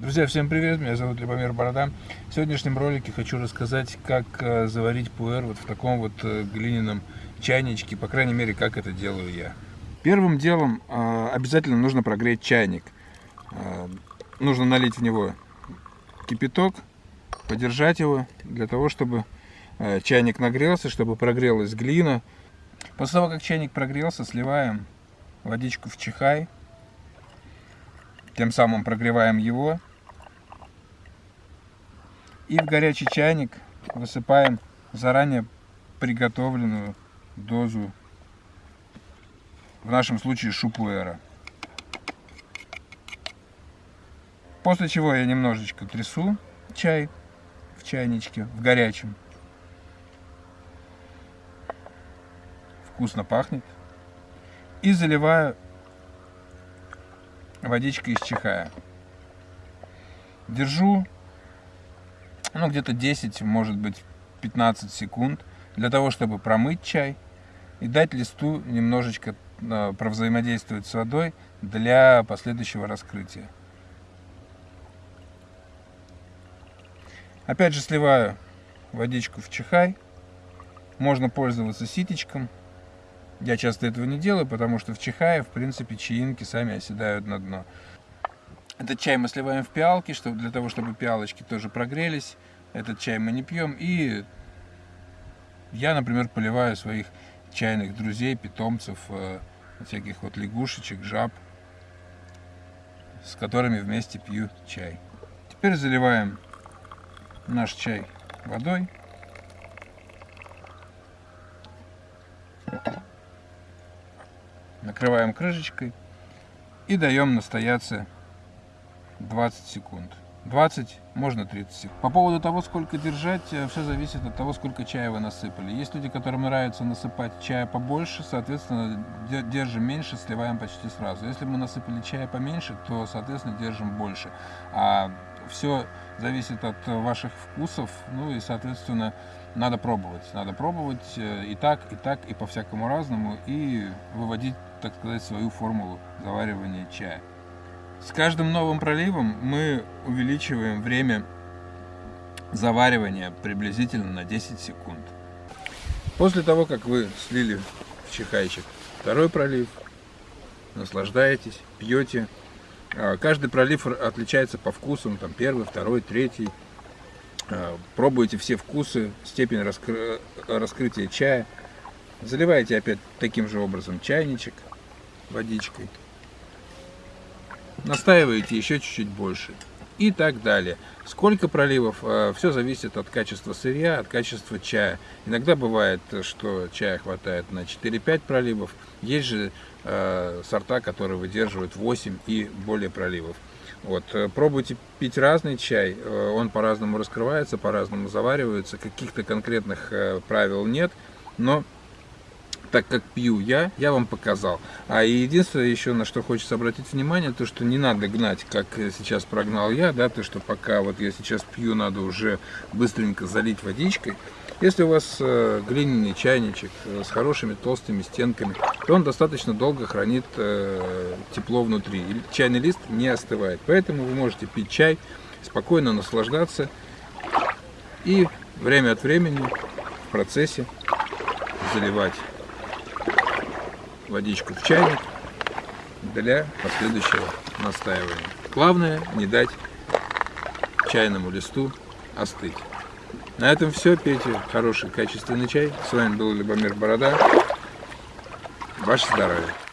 Друзья, всем привет, меня зовут Любомир Борода. В сегодняшнем ролике хочу рассказать, как э, заварить пуэр вот в таком вот э, глиняном чайничке, по крайней мере, как это делаю я. Первым делом э, обязательно нужно прогреть чайник. Нужно налить в него кипяток, подержать его, для того, чтобы чайник нагрелся, чтобы прогрелась глина. После того, как чайник прогрелся, сливаем водичку в чихай, тем самым прогреваем его. И в горячий чайник высыпаем заранее приготовленную дозу, в нашем случае шупуэра. После чего я немножечко трясу чай в чайничке, в горячем. Вкусно пахнет. И заливаю водичка из чихая. Держу, ну, где-то 10, может быть, 15 секунд для того, чтобы промыть чай и дать листу немножечко э, провзаимодействовать с водой для последующего раскрытия. Опять же сливаю водичку в чихай. Можно пользоваться ситечком. Я часто этого не делаю, потому что в чихае, в принципе, чаинки сами оседают на дно. Этот чай мы сливаем в пиалки, чтобы, для того, чтобы пиалочки тоже прогрелись. Этот чай мы не пьем. И я, например, поливаю своих чайных друзей, питомцев, э, всяких вот лягушечек, жаб, с которыми вместе пью чай. Теперь заливаем наш чай водой. Накрываем крышечкой и даем настояться 20 секунд. 20, можно 30 секунд. По поводу того, сколько держать, э, все зависит от того, сколько чая вы насыпали. Есть люди, которым нравится насыпать чая побольше, соответственно, держим меньше, сливаем почти сразу. Если мы насыпали чая поменьше, то, соответственно, держим больше. А все зависит от ваших вкусов, ну и, соответственно, надо пробовать. Надо пробовать э, и так, и так, и по-всякому разному, и выводить так сказать, свою формулу заваривания чая. С каждым новым проливом мы увеличиваем время заваривания приблизительно на 10 секунд. После того, как вы слили в чихайчик второй пролив, наслаждаетесь, пьете. А, каждый пролив отличается по вкусу, там первый, второй, третий. А, пробуйте все вкусы, степень раскры... раскрытия чая. Заливаете опять таким же образом чайничек водичкой. Настаиваете еще чуть-чуть больше. И так далее. Сколько проливов, э, все зависит от качества сырья, от качества чая. Иногда бывает, что чая хватает на 4-5 проливов. Есть же э, сорта, которые выдерживают 8 и более проливов. Вот, э, пробуйте пить разный чай, он по-разному раскрывается, по-разному заваривается, каких-то конкретных правил нет, но так как пью я, я вам показал. А единственное еще, на что хочется обратить внимание, то, что не надо гнать, как сейчас прогнал я, да, то, что пока вот я сейчас пью, надо уже быстренько залить водичкой. Если у вас э, глиняный чайничек э, с хорошими толстыми стенками, то он достаточно долго хранит э, тепло внутри. И чайный лист не остывает. Поэтому вы можете пить чай, спокойно наслаждаться и время от времени в процессе заливать водичку в чайник для последующего настаивания. Главное не дать чайному листу остыть. На этом все. Пейте хороший качественный чай. С вами был Любомир Борода. Ваше здоровье.